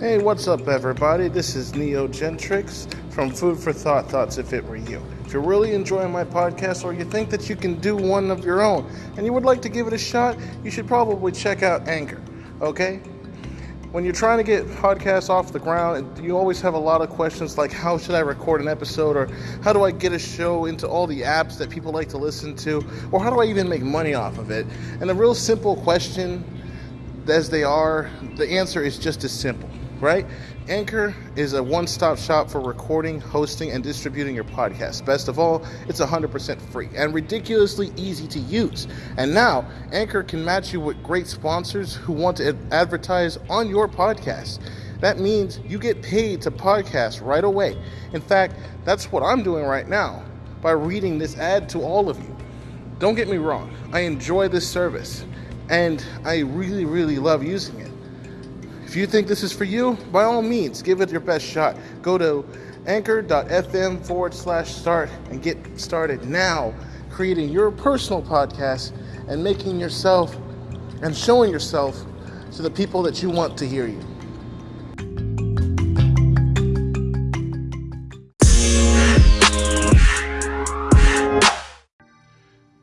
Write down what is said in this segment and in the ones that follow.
Hey, what's up, everybody? This is Neo Gentrix from Food for Thought Thoughts If It Were You. If you're really enjoying my podcast or you think that you can do one of your own and you would like to give it a shot, you should probably check out Anchor, okay? When you're trying to get podcasts off the ground, you always have a lot of questions like how should I record an episode or how do I get a show into all the apps that people like to listen to or how do I even make money off of it? And a real simple question as they are, the answer is just as simple right? Anchor is a one stop shop for recording, hosting, and distributing your podcast. Best of all, it's 100% free and ridiculously easy to use. And now, Anchor can match you with great sponsors who want to advertise on your podcast. That means you get paid to podcast right away. In fact, that's what I'm doing right now by reading this ad to all of you. Don't get me wrong, I enjoy this service and I really, really love using it. If you think this is for you, by all means, give it your best shot. Go to anchor.fm forward slash start and get started now creating your personal podcast and making yourself and showing yourself to the people that you want to hear you.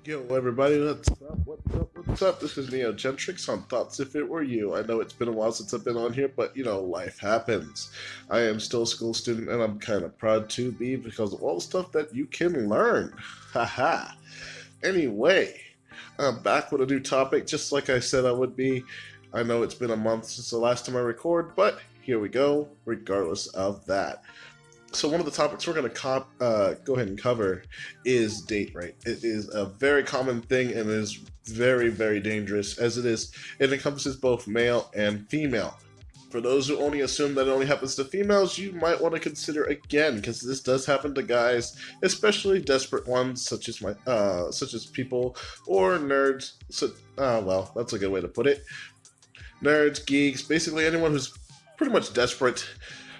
Yo, everybody, what's up? What's up? What's up? This is Neo Gentrix on Thoughts If It Were You. I know it's been a while since I've been on here, but you know, life happens. I am still a school student and I'm kind of proud to be because of all the stuff that you can learn. Haha. anyway, I'm back with a new topic, just like I said I would be. I know it's been a month since the last time I record, but here we go, regardless of that so one of the topics we're going to uh, go ahead and cover is date rape. It is a very common thing and is very, very dangerous as it is. It encompasses both male and female. For those who only assume that it only happens to females, you might want to consider again, because this does happen to guys, especially desperate ones, such as my, uh, such as people or nerds. So, uh, well, that's a good way to put it. Nerds, geeks, basically anyone who's pretty much desperate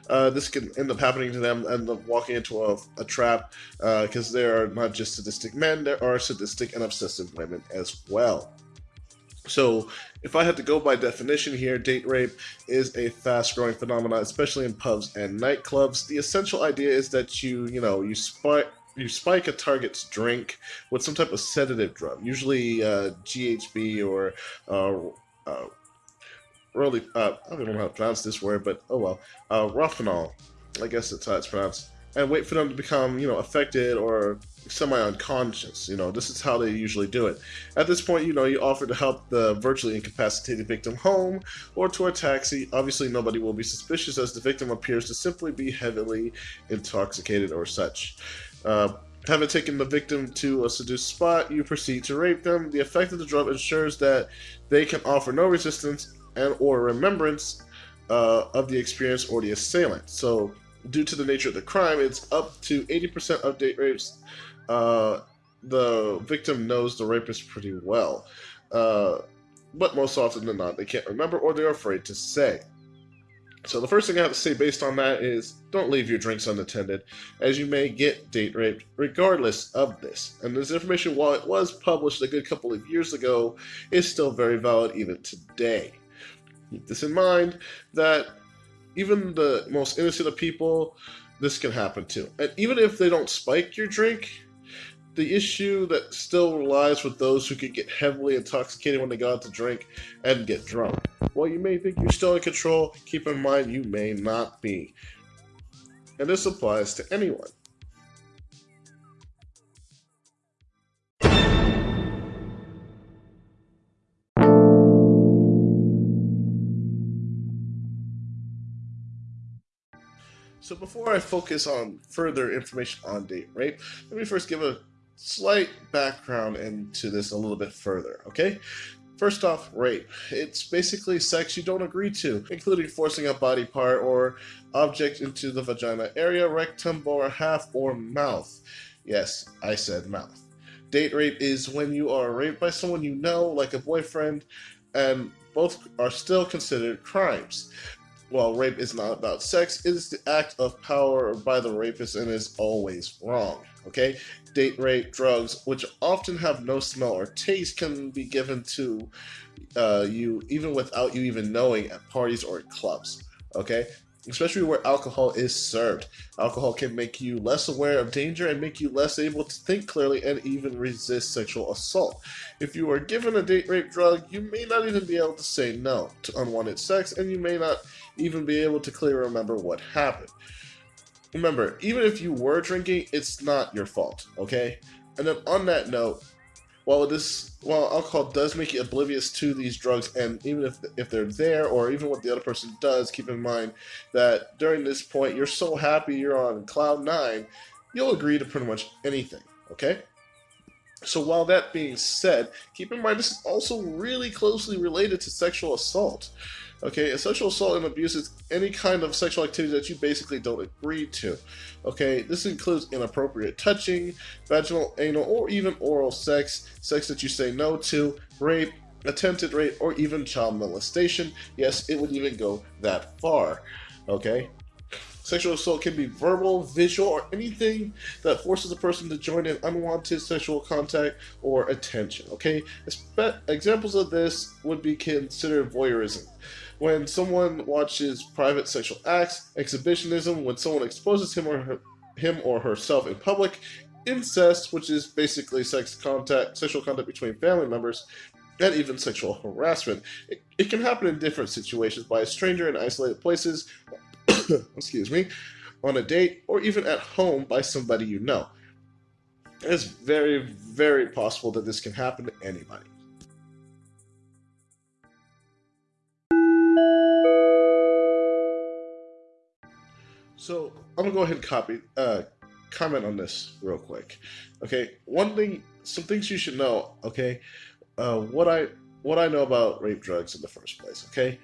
uh, this can end up happening to them and walking into a, a trap because uh, they are not just sadistic men, there are sadistic and obsessive women as well. So, if I had to go by definition here, date rape is a fast-growing phenomenon, especially in pubs and nightclubs. The essential idea is that you, you know, you spike you spike a target's drink with some type of sedative drug, usually uh, GHB or uh, uh, really, uh, I don't know how to pronounce this word, but oh well, uh, Rohypnol, I guess that's how it's pronounced, and wait for them to become, you know, affected or semi-unconscious. You know, this is how they usually do it. At this point, you know, you offer to help the virtually incapacitated victim home or to a taxi. Obviously, nobody will be suspicious as the victim appears to simply be heavily intoxicated or such. Uh, Having taken the victim to a seduced spot, you proceed to rape them. The effect of the drug ensures that they can offer no resistance and or remembrance uh, of the experience or the assailant. So, due to the nature of the crime, it's up to 80% of date rapes. Uh, the victim knows the rapist pretty well, uh, but most often than not, they can't remember or they're afraid to say. So the first thing I have to say based on that is don't leave your drinks unattended, as you may get date raped regardless of this. And this information, while it was published a good couple of years ago, is still very valid even today. Keep this in mind that even the most innocent of people, this can happen to. And even if they don't spike your drink, the issue that still lies with those who can get heavily intoxicated when they go out to drink and get drunk. While you may think you're still in control, keep in mind you may not be. And this applies to anyone. So before I focus on further information on date rape, let me first give a slight background into this a little bit further, okay? First off, rape. It's basically sex you don't agree to, including forcing a body part or object into the vagina area, rectum, or half, or mouth. Yes, I said mouth. Date rape is when you are raped by someone you know, like a boyfriend, and both are still considered crimes while rape is not about sex, it is the act of power by the rapist and is always wrong. Okay? Date rape, drugs, which often have no smell or taste, can be given to uh, you even without you even knowing at parties or at clubs. Okay? Especially where alcohol is served. Alcohol can make you less aware of danger and make you less able to think clearly and even resist sexual assault. If you are given a date rape drug, you may not even be able to say no to unwanted sex, and you may not even be able to clearly remember what happened. Remember, even if you were drinking, it's not your fault, okay? And then on that note, while this while alcohol does make you oblivious to these drugs and even if if they're there or even what the other person does keep in mind that during this point you're so happy you're on cloud nine you'll agree to pretty much anything okay? So while that being said keep in mind this is also really closely related to sexual assault Okay, sexual assault and abuse is any kind of sexual activity that you basically don't agree to. Okay, this includes inappropriate touching, vaginal, anal, or even oral sex, sex that you say no to, rape, attempted rape, or even child molestation. Yes, it would even go that far. Okay? Sexual assault can be verbal, visual, or anything that forces a person to join in unwanted sexual contact or attention. Okay? Examples of this would be considered voyeurism when someone watches private sexual acts, exhibitionism, when someone exposes him or her, him or herself in public, incest, which is basically sex contact, sexual contact between family members, and even sexual harassment. It, it can happen in different situations by a stranger in isolated places, excuse me, on a date, or even at home by somebody you know. It's very, very possible that this can happen to anybody. So I'm gonna go ahead and copy, uh, comment on this real quick. Okay, one thing, some things you should know. Okay, uh, what I what I know about rape drugs in the first place. Okay,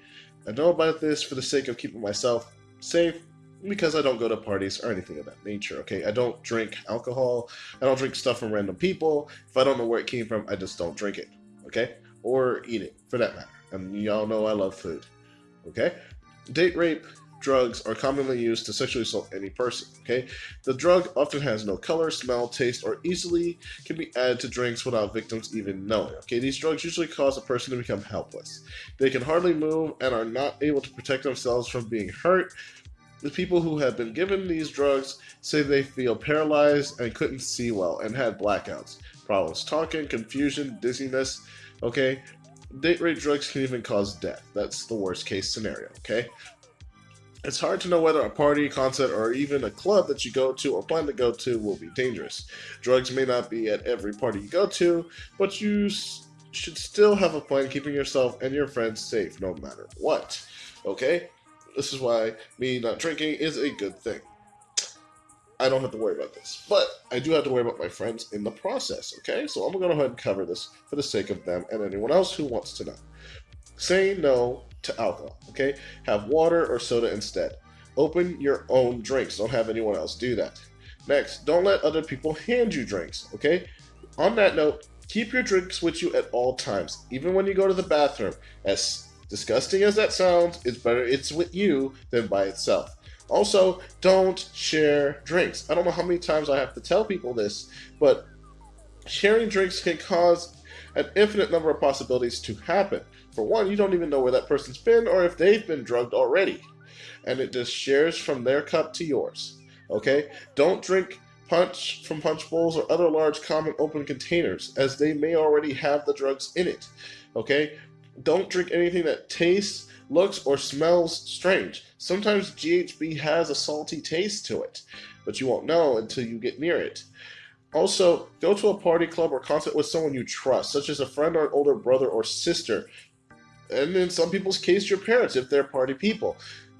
I know about this for the sake of keeping myself safe because I don't go to parties or anything of that nature. Okay, I don't drink alcohol. I don't drink stuff from random people. If I don't know where it came from, I just don't drink it. Okay, or eat it for that matter. And y'all know I love food. Okay, date rape drugs are commonly used to sexually assault any person. Okay, the drug often has no color, smell, taste, or easily can be added to drinks without victims even knowing. Okay, these drugs usually cause a person to become helpless. They can hardly move and are not able to protect themselves from being hurt. The people who have been given these drugs say they feel paralyzed and couldn't see well and had blackouts, problems talking, confusion, dizziness. Okay, date rape drugs can even cause death. That's the worst case scenario, okay? It's hard to know whether a party, concert, or even a club that you go to or plan to go to will be dangerous. Drugs may not be at every party you go to, but you should still have a plan keeping yourself and your friends safe no matter what. Okay? This is why me not drinking is a good thing. I don't have to worry about this. But I do have to worry about my friends in the process, okay? So I'm going to go ahead and cover this for the sake of them and anyone else who wants to know. Say no to alcohol, okay? Have water or soda instead. Open your own drinks. Don't have anyone else do that. Next, don't let other people hand you drinks, okay? On that note, keep your drinks with you at all times, even when you go to the bathroom. As disgusting as that sounds, it's better it's with you than by itself. Also, don't share drinks. I don't know how many times I have to tell people this, but sharing drinks can cause an infinite number of possibilities to happen. For one, you don't even know where that person's been or if they've been drugged already. And it just shares from their cup to yours. Okay? Don't drink punch from punch bowls or other large common open containers, as they may already have the drugs in it. Okay? Don't drink anything that tastes, looks, or smells strange. Sometimes GHB has a salty taste to it, but you won't know until you get near it. Also, go to a party club or concert with someone you trust, such as a friend or an older brother or sister, and in some people's case, your parents if they're party people.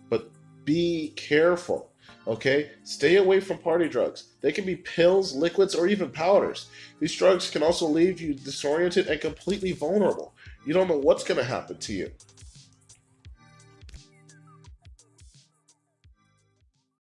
But be careful, okay? Stay away from party drugs. They can be pills, liquids, or even powders. These drugs can also leave you disoriented and completely vulnerable. You don't know what's going to happen to you.